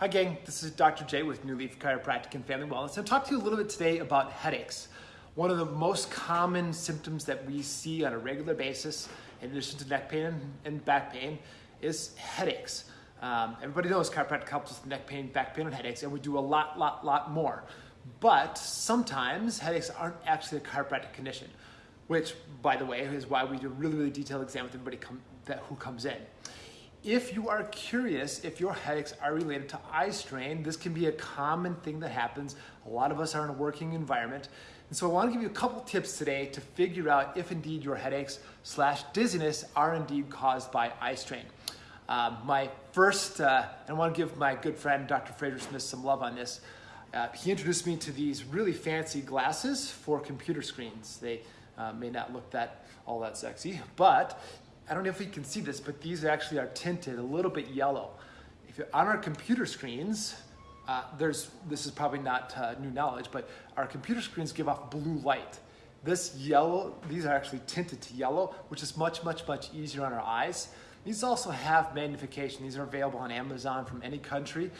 Hi gang, this is Dr. J with New Leaf Chiropractic and Family Wellness. I'm talk to you a little bit today about headaches. One of the most common symptoms that we see on a regular basis, in addition to neck pain and back pain, is headaches. Um, everybody knows chiropractic helps with neck pain, back pain, and headaches, and we do a lot, lot, lot more. But sometimes headaches aren't actually a chiropractic condition, which, by the way, is why we do a really, really detailed exam with everybody come, that, who comes in. If you are curious if your headaches are related to eye strain, this can be a common thing that happens. A lot of us are in a working environment. And so I want to give you a couple tips today to figure out if indeed your headaches slash dizziness are indeed caused by eye strain. Um, my first, uh, I want to give my good friend Dr. Fraser Smith some love on this. Uh, he introduced me to these really fancy glasses for computer screens. They uh, may not look that all that sexy, but I don't know if you can see this, but these actually are tinted a little bit yellow. If you're on our computer screens, uh, there's this is probably not uh, new knowledge, but our computer screens give off blue light. This yellow, these are actually tinted to yellow, which is much, much, much easier on our eyes. These also have magnification. These are available on Amazon from any country,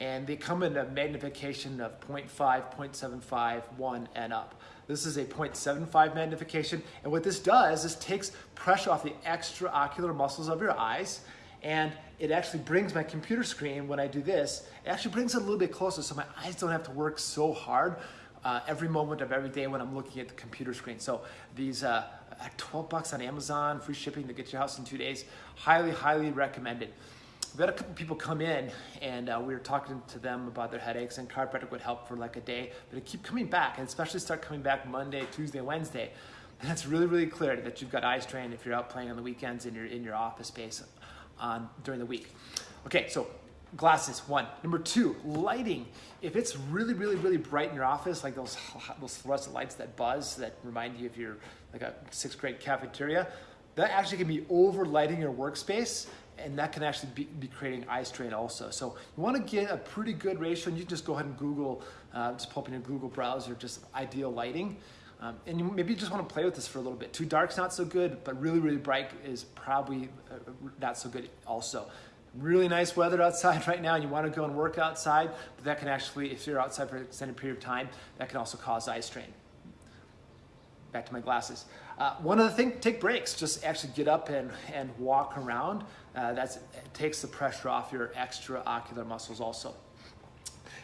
and they come in a magnification of 0.5, 0.75, 1, and up. This is a 0.75 magnification. And what this does is takes pressure off the extraocular muscles of your eyes and it actually brings my computer screen, when I do this, it actually brings it a little bit closer so my eyes don't have to work so hard uh, every moment of every day when I'm looking at the computer screen. So these uh, 12 bucks on Amazon, free shipping to get your house in two days, highly, highly recommended we had a couple people come in and uh, we were talking to them about their headaches and chiropractic would help for like a day, but it keep coming back and especially start coming back Monday, Tuesday, Wednesday. And it's really, really clear that you've got eye strain if you're out playing on the weekends in your, in your office space during the week. Okay, so glasses, one. Number two, lighting. If it's really, really, really bright in your office, like those, those fluorescent lights that buzz that remind you of your like a sixth grade cafeteria, that actually can be over lighting your workspace and that can actually be, be, creating eye strain also. So you want to get a pretty good ratio, and you can just go ahead and Google, uh, just up in your Google browser, just ideal lighting. Um, and you maybe you just want to play with this for a little bit. Too dark's not so good, but really, really bright is probably uh, not so good also. Really nice weather outside right now, and you want to go and work outside, but that can actually, if you're outside for an extended period of time, that can also cause eye strain back to my glasses. Uh, one other thing, take breaks. Just actually get up and, and walk around. Uh, that takes the pressure off your extraocular muscles also.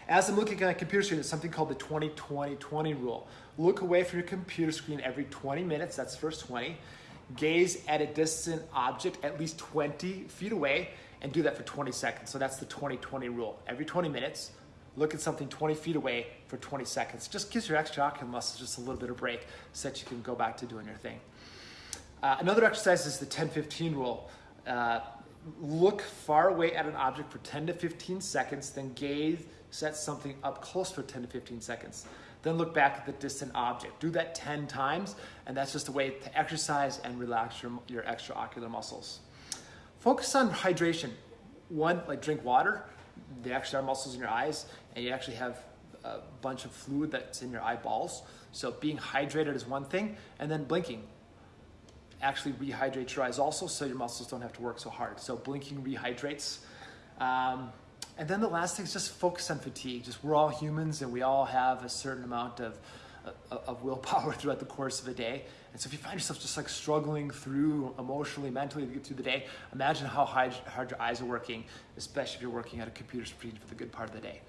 As I'm looking at a computer screen, it's something called the 20-20-20 rule. Look away from your computer screen every 20 minutes, that's the first 20. Gaze at a distant object at least 20 feet away and do that for 20 seconds. So that's the 20-20 rule. Every 20 minutes, look at something 20 feet away for 20 seconds. Just gives your extraocular muscles just a little bit of break so that you can go back to doing your thing. Uh, another exercise is the 10-15 rule. Uh, look far away at an object for 10 to 15 seconds, then gaze at something up close for 10 to 15 seconds. Then look back at the distant object. Do that 10 times, and that's just a way to exercise and relax your, your extraocular muscles. Focus on hydration. One, like drink water. They actually are muscles in your eyes, and you actually have a bunch of fluid that's in your eyeballs. So being hydrated is one thing, and then blinking actually rehydrates your eyes also, so your muscles don't have to work so hard. So blinking rehydrates. Um, and then the last thing is just focus on fatigue. Just we're all humans, and we all have a certain amount of of willpower throughout the course of a day. And so if you find yourself just like struggling through emotionally, mentally to get through the day, imagine how hard, your eyes are working, especially if you're working at a computer screen for the good part of the day.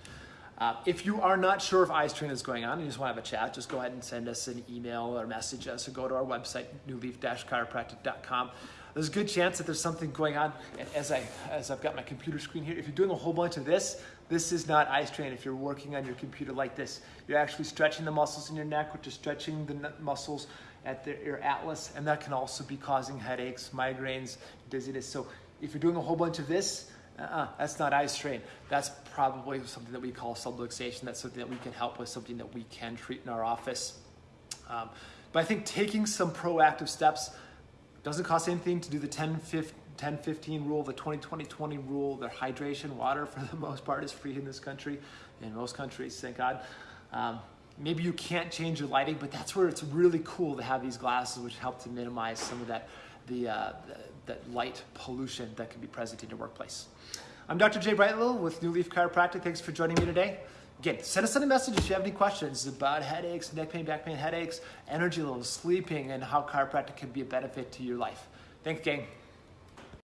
Uh, if you are not sure if eye strain is going on and you just want to have a chat, just go ahead and send us an email or message us or go to our website, newleaf-chiropractic.com. There's a good chance that there's something going on. And as, I, as I've got my computer screen here, if you're doing a whole bunch of this, this is not eye strain. If you're working on your computer like this, you're actually stretching the muscles in your neck, which is stretching the muscles at the, your atlas, and that can also be causing headaches, migraines, dizziness. So if you're doing a whole bunch of this, uh-uh, that's not eye strain. That's probably something that we call subluxation. That's something that we can help with, something that we can treat in our office. Um, but I think taking some proactive steps doesn't cost anything to do the 10, 15, 10 15 rule, the 20 20 20 rule, their hydration, water for the most part is free in this country, in most countries, thank God. Um, maybe you can't change your lighting, but that's where it's really cool to have these glasses which help to minimize some of that the, uh, the, that light pollution that can be present in your workplace. I'm Dr. Jay Brightlill with New Leaf Chiropractic. Thanks for joining me today. Again, send us a message if you have any questions about headaches, neck pain, back pain, headaches, energy levels, sleeping, and how chiropractic can be a benefit to your life. Thanks, gang.